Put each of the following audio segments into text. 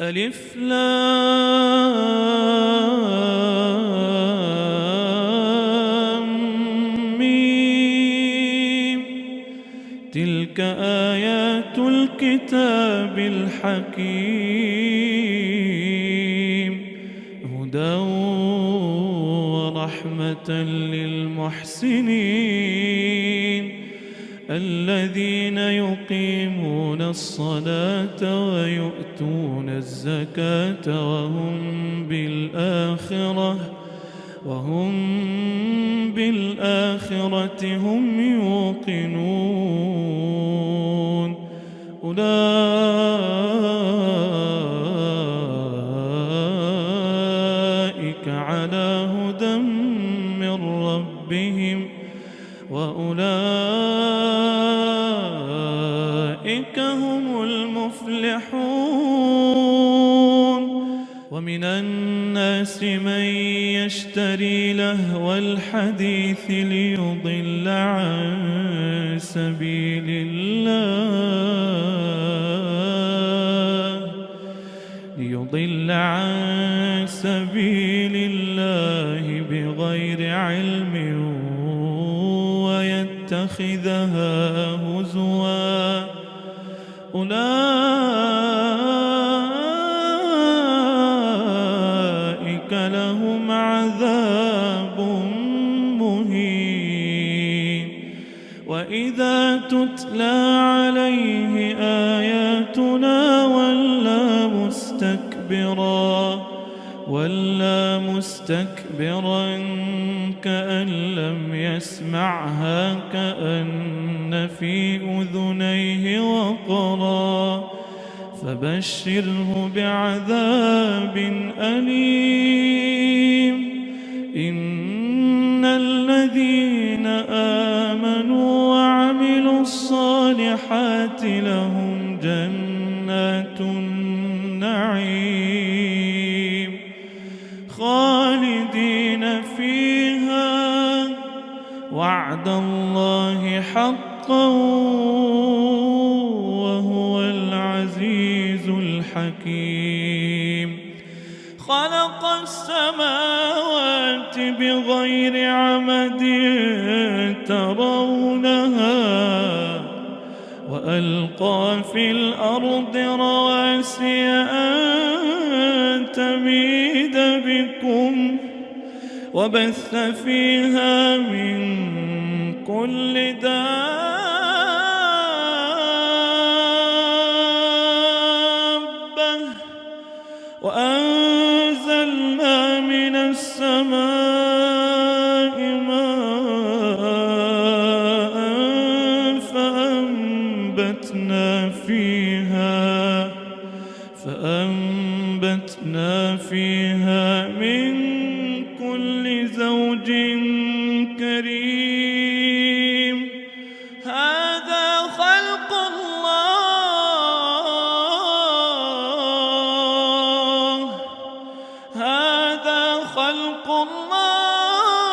ألف لام ميم. تلك آيات الكتاب الحكيم. هدى ورحمة للمحسنين. الذين يقيمون الصلاة ويؤتون الزكاة وهم بالآخرة وهم بالآخرة هم الناس من يشتري لهو الحديث ليضل عن سبيل الله. ليضل عن سبيل الله بغير علم ويتخذها ولى مستكبرا كأن لم يسمعها كأن في أذنيه وقرا فبشره بعذاب أليم إن الذين آمنوا وعملوا الصالحات لهم جنات وعد الله حقا وهو العزيز الحكيم. خلق السماوات بغير عمد ترونها وألقى في الأرض رواسي أن تميد بكم وبث فيها من كل دابة. وأنزلنا خلق الله.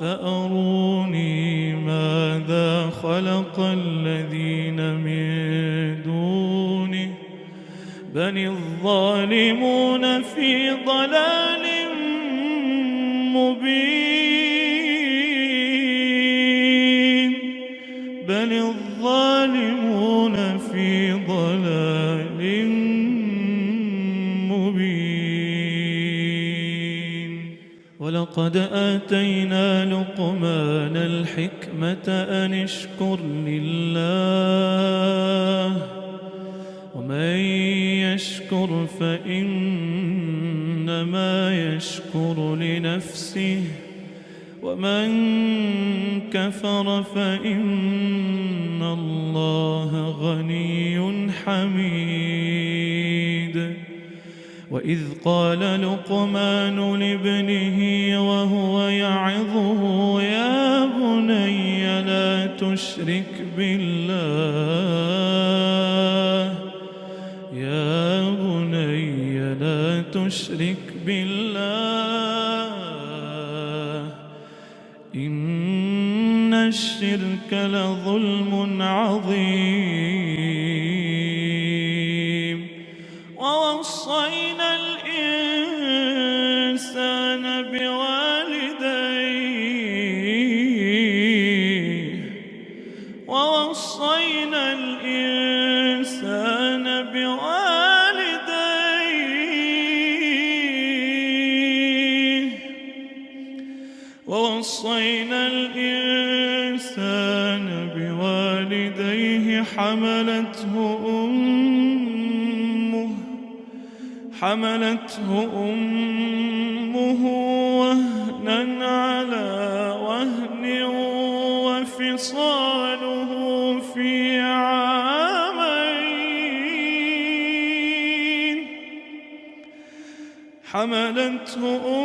فأروني ماذا خلق الذين من دونه. بل الظالمون في ضلال ولقد آتينا لقمان الحكمة أن اشكر لله ومن يشكر فإنما يشكر لنفسه ومن كفر فإن الله غني حميد. وإذ قال لقمان لابنه وهو يعظه يا بني لا تشرك بالله يا بني لا تشرك بالله إن الشرك لظلم ووصينا الإنسان بوالديه حملته أمه حملته أمه وهنا على وهن وفصاله في عامين. حملته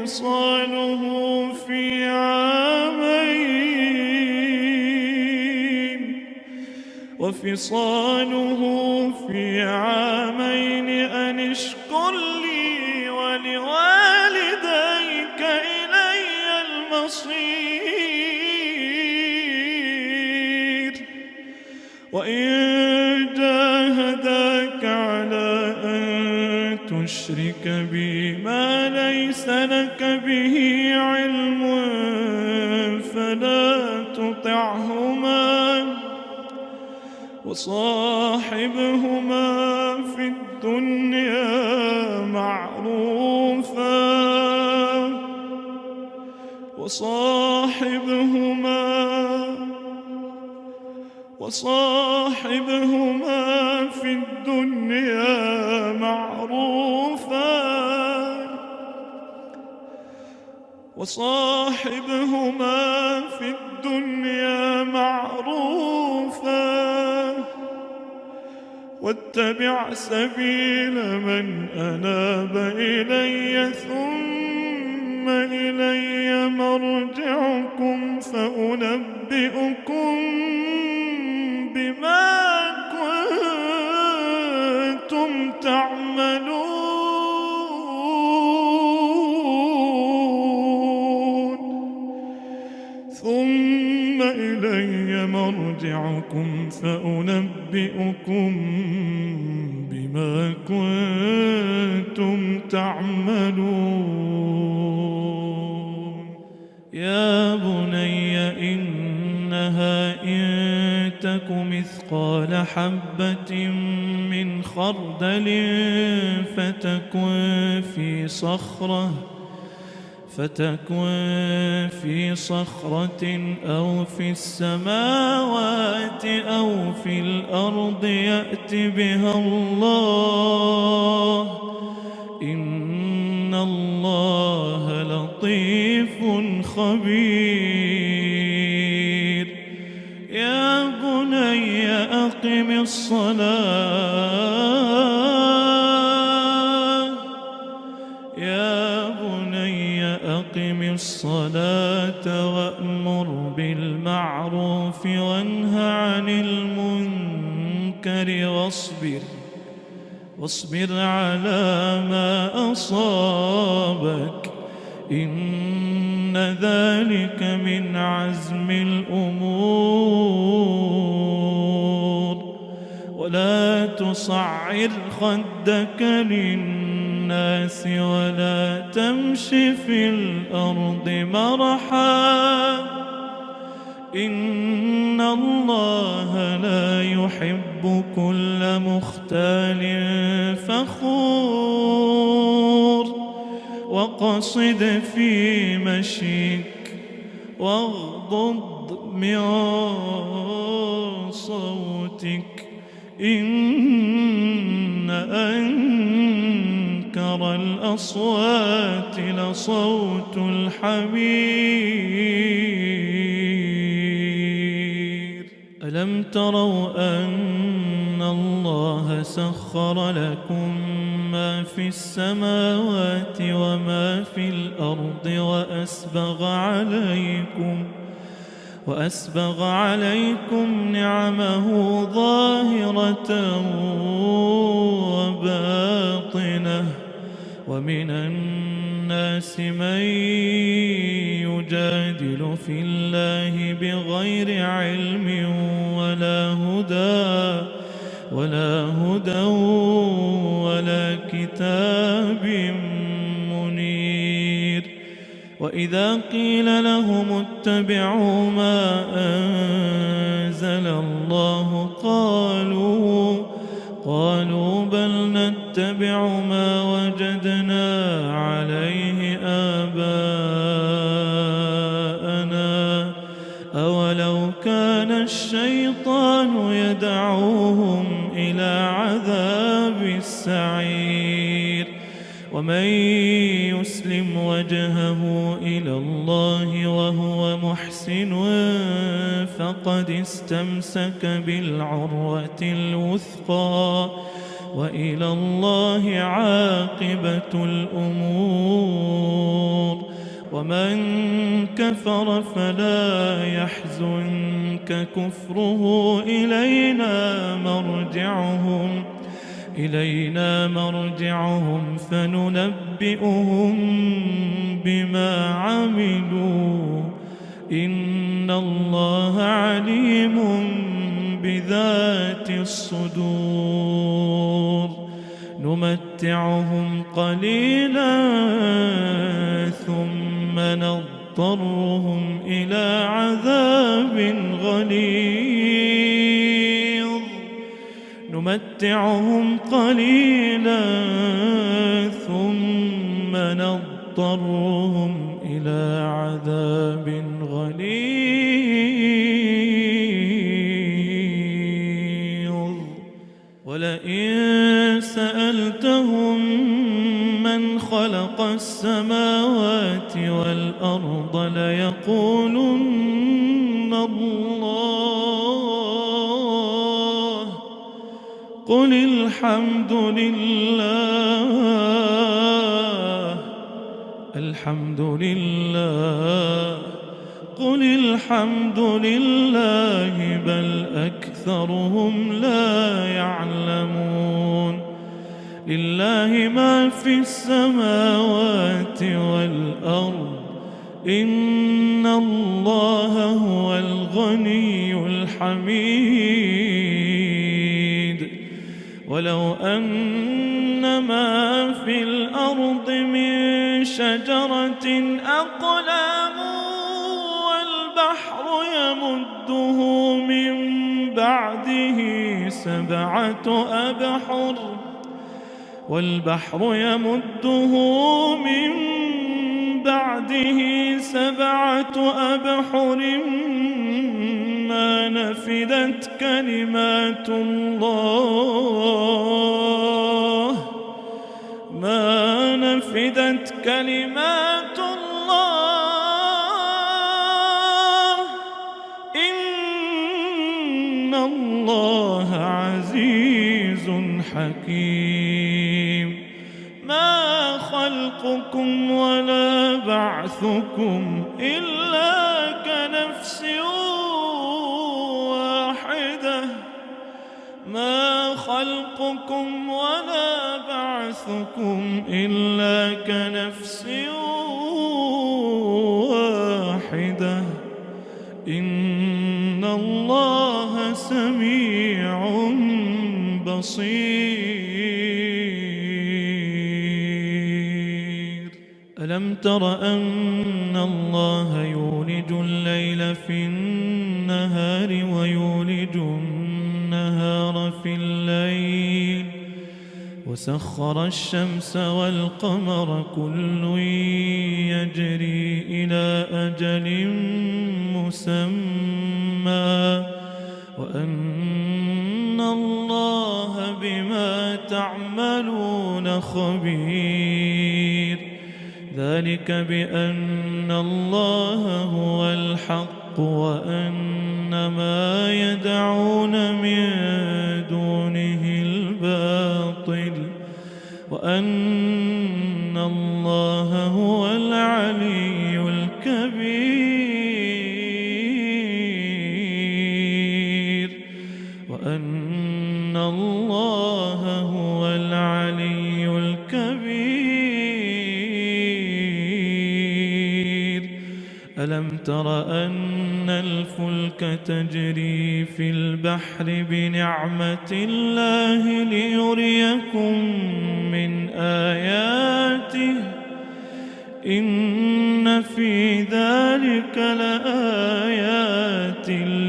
وفصاله في عامين وفصاله في عامين أن اشكر لي ولوالديك إلي المصير. وإن جاهداك على أن تشرك بي وصاحبهما في الدنيا معروفا. وصاحبهما وصاحبهما في الدنيا معروفا. وصاحبهما في الدنيا معروفا. واتبع سبيل من أناب إلي ثم إلي مرجعكم فأنبئكم بما كنتم تعملون. ثم إلي مرجعكم فأنبئكم بما كنتم تعملون. يا بني إنها إن تك مثقال حبة من خردل فتكن في صخرة فتكن في صخرة أو في السماوات أو في الأرض يأت بها الله. إن الله لطيف خبير. يا بني أقم الصلاة. واصبر على ما أصابك. إن ذلك من عزم الأمور. ولا تصعر خدك للناس ولا تمش في الأرض مرحا. إن الله لا يحب كل مختال فخور وقصد في مشيك واغضض من صوتك إن أنكر الأصوات لصوت الحمير تروا أن الله سخر لكم ما في السماوات وما في الأرض وأسبغ عليكم وأسبغ عليكم نعمه ظاهرة وباطنة ومن الناس من يجادل في الله بغير علم ولا هدى ولا هدى ولا كتاب منير. وإذا قيل لهم اتبعوا ما أنزل الله قالوا قالوا بل نتبع ما وجدنا ومن يسلم وجهه إلى الله وهو محسن فقد استمسك بالعروة الوثقى وإلى الله عاقبة الأمور. ومن كفر فلا يحزنك كفره إلينا مرجعهم. إلينا مرجعهم فننبئهم بما عملوا. إن الله عليم بذات الصدور. نمتعهم قليلا ثم نضطرهم إلى عذاب غليظ. نمتعهم قليلا ثم نضطرهم إلى عذاب غليظ. ولئن سألتهم من خلق السماوات والأرض ليقولن الله قل الحمد لله. الحمد لله. قل الحمد لله بل أكثرهم لا يعلمون. لله ما في السماوات والأرض. إن الله هو الغني الحميد. ولو أن ما في الأرض من شجرة أقلام والبحر يمده من بعده سبعة أبحر والبحر يمده من بعده سبعة أبحر ما نفدت كلمات الله. ما نفدت كلمات الله. إن الله عزيز حكيم. ما خلقكم ولا بعثكم إلا خلقكم ولا بعثكم إلا كنفس واحدة. إن الله سميع بصير. ألم تر أن الله يولج الليل في النهار ويولج النهار في الليل وسخر الشمس والقمر كل يجري إلى أجل مسمى وأن الله بما تعملون خبير ذلك بأن الله هو الحق وأن وأن الله هو العلي الكبير. وأن الله هو العلي الكبير. ألم تر أن الفلك تجري في البحر بنعمة الله ليريكم آياته إن في ذلك لآيات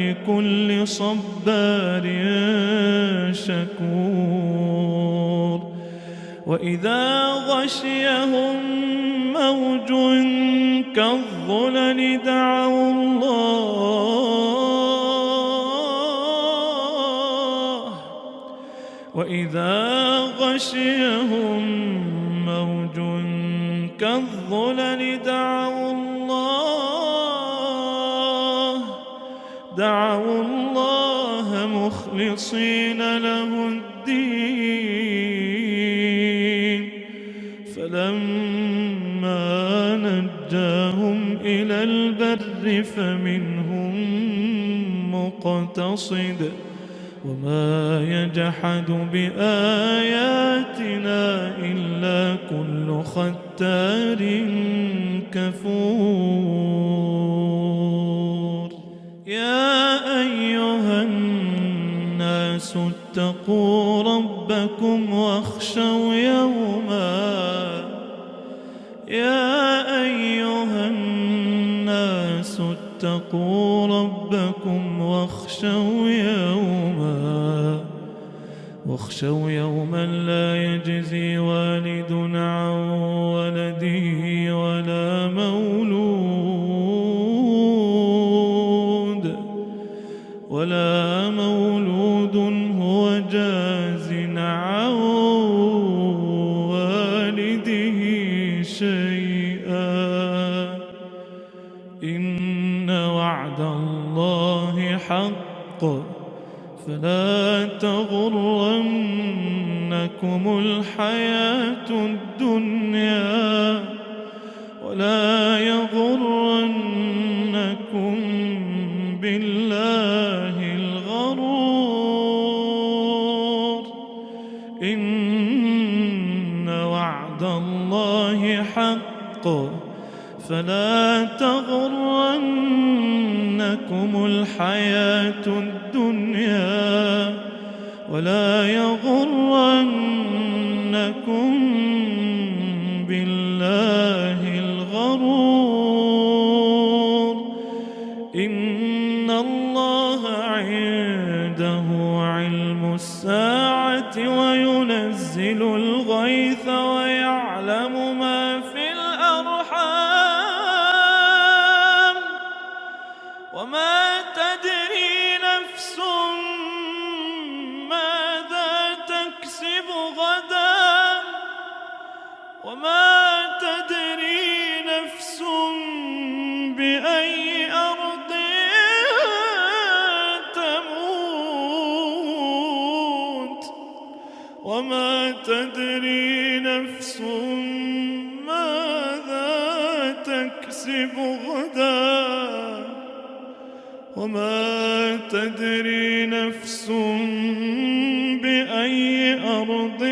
لكل صبار شكور. وإذا غشيهم موج كالظلل دعوا الله. وإذا غشيهم موج كالظلل دعوا الله دعوا الله مخلصين له الدين. فلما نجاهم إلى البر فمنهم مقتصد وما يجحد بآياتنا إلا كل ختار كفور. يا أيها الناس اتقوا ربكم واخشوا يوما. يا أيها الناس اتقوا ربكم واخشوا واخشوا يوما لا يجزي والد الدنيا ولا يغرنكم بالله الغرور. إن وعد الله حق فلا تغرنكم الحياة الدنيا ولا يغرنكم إن الله عنده علم الساعة وينزل الغيث ويعلم وما تدري نفس ماذا تكسب غدا. وما تدري نفس بأي أرض